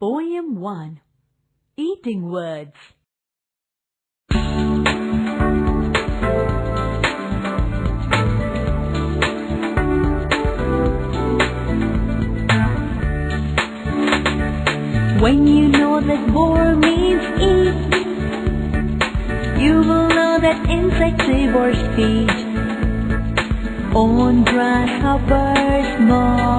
Poem 1 Eating Words. When you know that vore means eat, you will know that insectivores feed on grasshoppers, moths,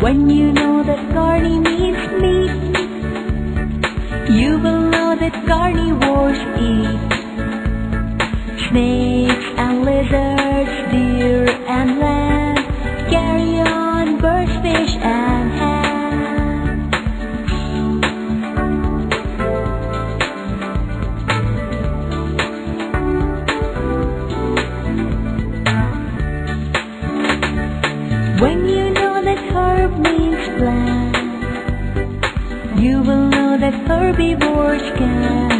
When you know that carne means meat, you will know that carnivores eat snakes and lizards, deer and lamb, carrion, birds, fish, and ham. When you herb means plant, you will know that herbivores can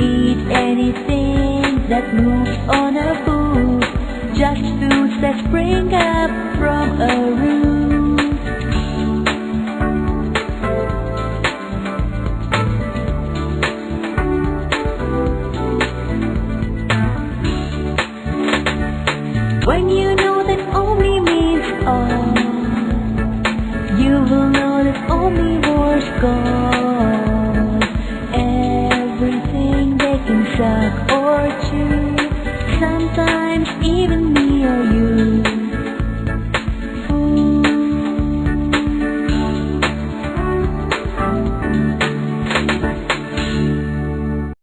eat anything that moves on a food, just foods that spring up from a root. When you gone Everything they can suck or chew. Sometimes even me or you.